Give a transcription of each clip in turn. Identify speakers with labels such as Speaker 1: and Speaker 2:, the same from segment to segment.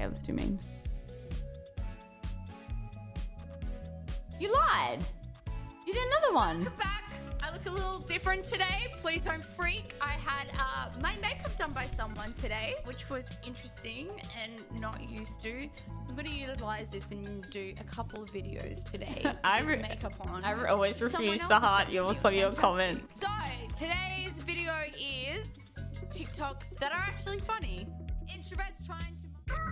Speaker 1: Okay, let's. You lied. You did another one.
Speaker 2: Welcome back. I look a little different today. Please don't freak. I had uh, my makeup done by someone today, which was interesting and not used to. So I'm going to utilize this and do a couple of videos today.
Speaker 1: I re-
Speaker 2: makeup on.
Speaker 1: I always refuse to heart your some of your comments.
Speaker 2: So today's video is TikToks that are actually funny. Introverts trying to.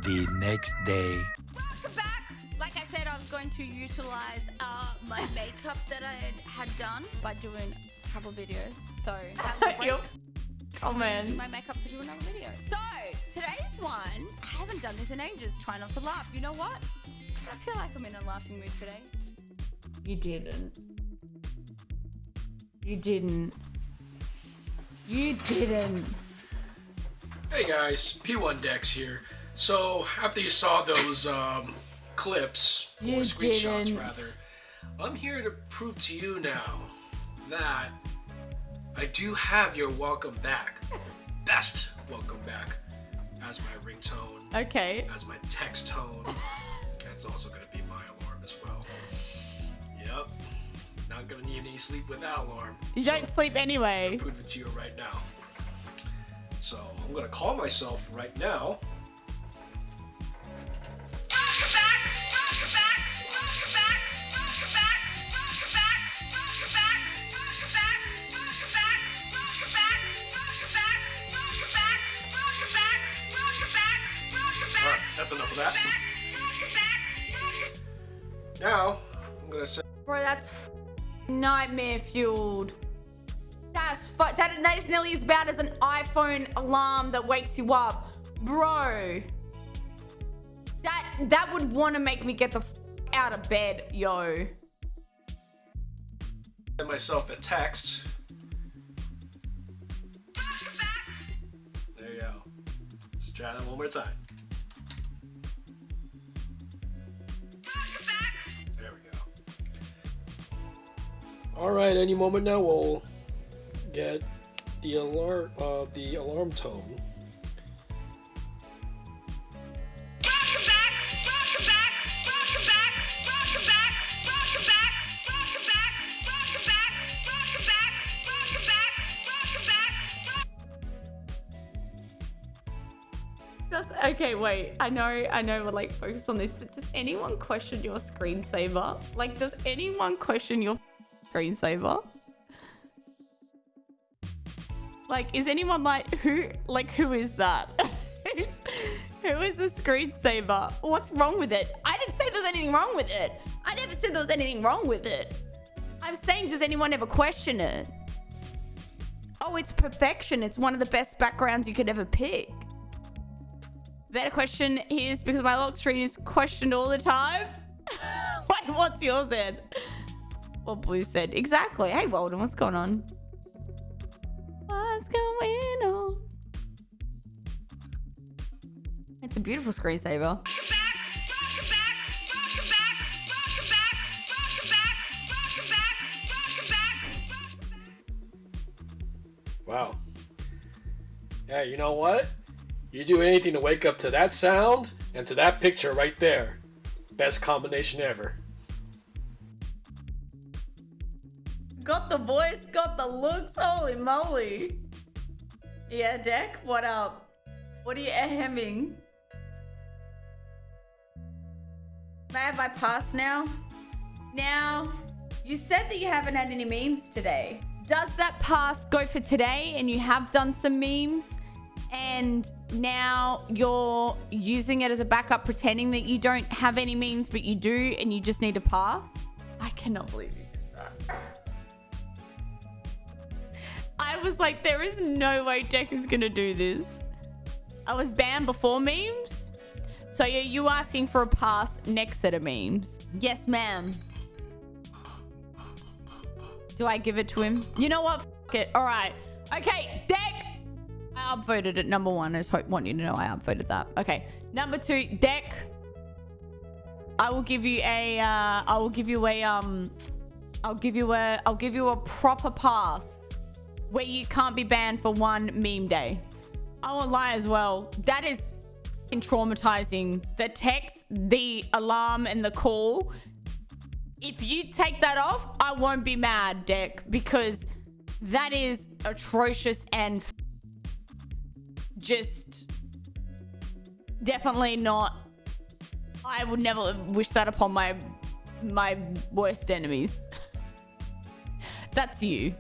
Speaker 3: The next day.
Speaker 2: Welcome back. Like I said, I was going to utilize uh, my makeup that I had, had done by doing a couple videos. So have a break. My makeup to do another video. So today's one, I haven't done this in ages. Try not to laugh. You know what? I feel like I'm in a laughing mood today.
Speaker 1: You didn't. You didn't. You didn't.
Speaker 4: Hey guys, P1 Dex here. So after you saw those um, clips or
Speaker 1: You
Speaker 4: screenshots
Speaker 1: didn't.
Speaker 4: rather, I'm here to prove to you now that I do have your welcome back, best welcome back, as my ringtone,
Speaker 1: Okay.
Speaker 4: as my text tone. That's also gonna be my alarm as well. Yep. Not gonna need any sleep with that alarm.
Speaker 1: You
Speaker 4: So-
Speaker 1: don't sleep anyway.
Speaker 4: prove it to you right now. So I'm gonna call myself right now. That's enough of that. Now I'm gonna say
Speaker 1: Bro, that's f- nightmare fueled. That's fu- that, that is nearly as bad as an iPhone alarm that wakes you up. Bro. That that would want to make me get the f- out of bed, yo.
Speaker 4: send myself a text. There you go. Let's try that one more time. All right, any moment now we'll get the alarm, uh, the alarm tone.
Speaker 1: Does, okay, wait. I know, I know we're like focused on this, but does anyone question your screensaver? Like, does anyone question your screensaver? Like, is anyone like who? Like, who is that? Who's, the screensaver? What's wrong with it? I didn't say there's anything wrong with it. I never said there was anything wrong with it. I'm saying, does anyone ever question it? Oh, it's perfection. It's one of the best backgrounds you could ever pick. That question is because my lock screen is questioned all the time. Wait, what's yours then? What Blue said. Exactly. Hey, Walden, what's going on? What's going on? It's a beautiful screensaver.
Speaker 4: Wow. Yeah, you know what? You do anything to wake up to that sound and to that picture right there. Best combination ever.
Speaker 1: Got the voice, got the looks. Holy moly. Yeah, Deck, what up? What are you hemming? May I have my pass now? Now, you said that you haven't had any memes today. Does that pass go for today and you have done some memes and now you're using it as a backup pretending that you don't have any memes but you do and you just need a pass? I cannot believe you did that. I was like, there is no way Deck is gonna do this. I was banned before memes. So are you asking for a pass next set of memes? Yes, ma'am. Do I give it to him? You know what? F it. All right. Okay, Deck. I upvoted it number one. I just hope, want you to know I upvoted that. Okay. Number two, Deck. I will give you a. Uh, I will give you a. Um. I'll give you a. I'll give you a proper pass where you can't be banned for one meme day. I won't lie as well. That is traumatizing. The text, the alarm, and the call. If you take that off, I won't be mad, Deck, because that is atrocious and just definitely not. I would never wish that upon my my worst enemies. That's you.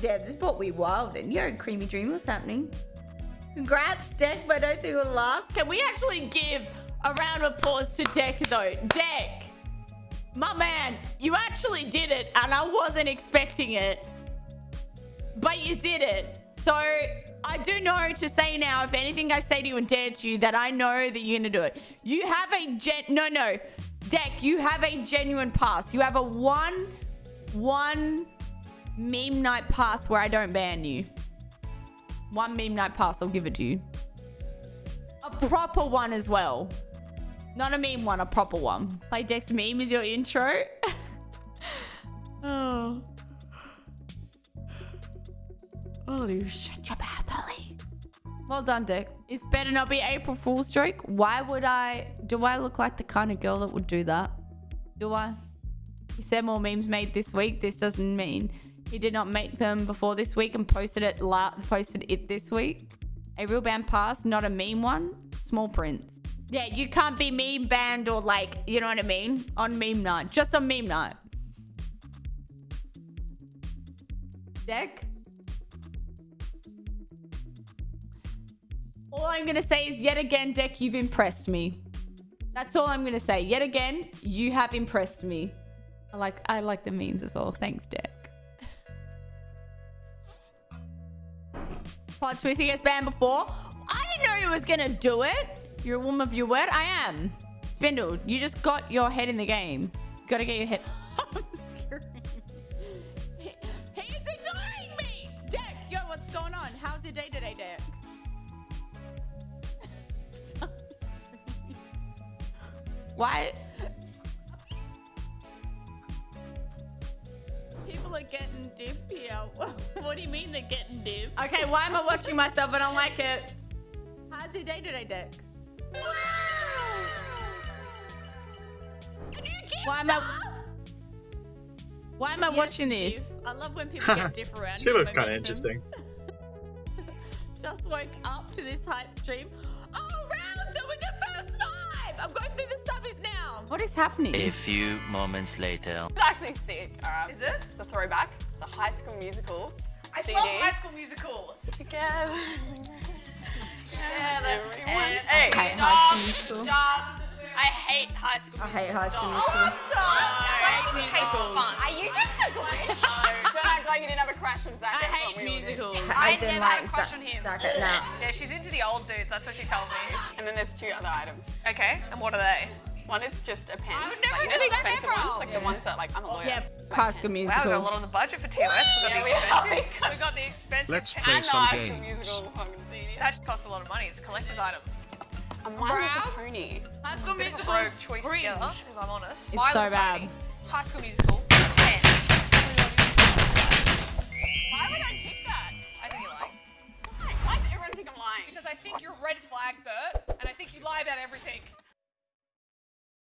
Speaker 1: Yeah, this brought me wild and yo, creamy dream, what's happening? Congrats, Deck, but I don't think it'll last. Can we actually give a round of applause to Deck though? Deck, my man, you actually did it and I wasn't expecting it. But you did it. So I do know to say now, if anything I say to you and dare to you, that I know that you're gonna do it. You have a gen no no. Deck, you have a genuine pass. You have a one one meme night pass where I don't ban you. One meme night pass, I'll give it to you. A proper one as well. Not a meme one, a proper one. Play Dex meme is your intro. oh. Ollie, shut your mouth, Ollie. Well done, Dick. It's better not be April Fool's joke. Why would I? Do I look like the kind of girl that would do that? Do I? He said more memes made this week. This doesn't mean he did not make them before this week and posted it la posted it this week. A real band pass, not a meme one. Small prints. Yeah, you can't be meme banned or like, you know what I mean? On meme night. Just on meme night. Deck? All I'm going to say is yet again, Deck, you've impressed me. That's all I'm going to say. Yet again, you have impressed me. I like I like the memes as well. Thanks, Deck. Pod Twisty gets banned before. I didn't know you was to do it. You're a woman of your word. I am. Spindle, you just got your head in the game. Got to get your head... I'm screaming. He- He's ignoring me! Deck, yo, what's going on? How's your day today, Deck? Why? People are getting diff here. What do you mean they're getting diff? Okay, why am I watching myself? I don't like it. How's your day today, Dick? Why am I? Why am I watching this? I love when people get diff around.
Speaker 5: She looks kind of interesting.
Speaker 1: Just woke up to this hype stream. Oh, rounder with the first five! I'm going through the subbies now. What is happening?
Speaker 3: A few moments later.
Speaker 6: It's actually sick. Alright.
Speaker 7: Is it?
Speaker 6: It's a throwback. It's a High School Musical.
Speaker 7: I
Speaker 6: CD.
Speaker 7: love High School Musical.
Speaker 6: Together.
Speaker 7: Yeah,
Speaker 6: Everyone.
Speaker 7: and,
Speaker 6: Hey.
Speaker 1: hate
Speaker 7: stop,
Speaker 1: High School Musical.
Speaker 7: Stop. I hate High School Musical.
Speaker 1: I hate High School
Speaker 7: Stop.
Speaker 1: Musical.
Speaker 7: Oh, I hate musicals. Fun.
Speaker 6: Are you just a glitch? Don't act like you didn't have a crush on Zach.
Speaker 7: I hate
Speaker 6: what we all did.
Speaker 7: musicals.
Speaker 1: I
Speaker 7: I,
Speaker 1: didn't
Speaker 7: never had a crush on him.
Speaker 1: Zach- nah.
Speaker 7: Yeah, she's into the old dudes. That's what she told me.
Speaker 6: And then there's two other items.
Speaker 7: Okay, and what are they?
Speaker 6: One is just a pen.
Speaker 7: I would never
Speaker 6: like, you know
Speaker 7: do
Speaker 6: the
Speaker 7: that
Speaker 6: expensive
Speaker 7: ever.
Speaker 6: ones, like the ones that like I'm a lawyer.
Speaker 1: Yeah,
Speaker 6: My
Speaker 1: High
Speaker 6: pen.
Speaker 1: School
Speaker 7: Wow, we
Speaker 1: Musical.
Speaker 7: got a lot on the budget for TOS. We got
Speaker 6: Yeah,
Speaker 7: the
Speaker 6: we have.
Speaker 7: expensive. we got the expensive.
Speaker 3: Let's
Speaker 7: pen.
Speaker 3: play
Speaker 6: And the
Speaker 3: some
Speaker 6: High
Speaker 3: games.
Speaker 6: Musical fucking
Speaker 7: That costs a lot of money. It's a collector's item.
Speaker 6: And mine was a pony.
Speaker 1: High School
Speaker 7: Bit a
Speaker 1: Musical
Speaker 7: rogue choice
Speaker 1: cringe.
Speaker 7: together, if I'm honest.
Speaker 1: It's
Speaker 7: My
Speaker 1: so
Speaker 7: Little
Speaker 1: bad.
Speaker 7: Pony, High School Musical. 10.
Speaker 6: Why would I pick that?
Speaker 7: I think you lie.
Speaker 6: Why? Why does everyone think I'm lying?
Speaker 7: Because I think you're red flag, Bert, and I think you lie about everything.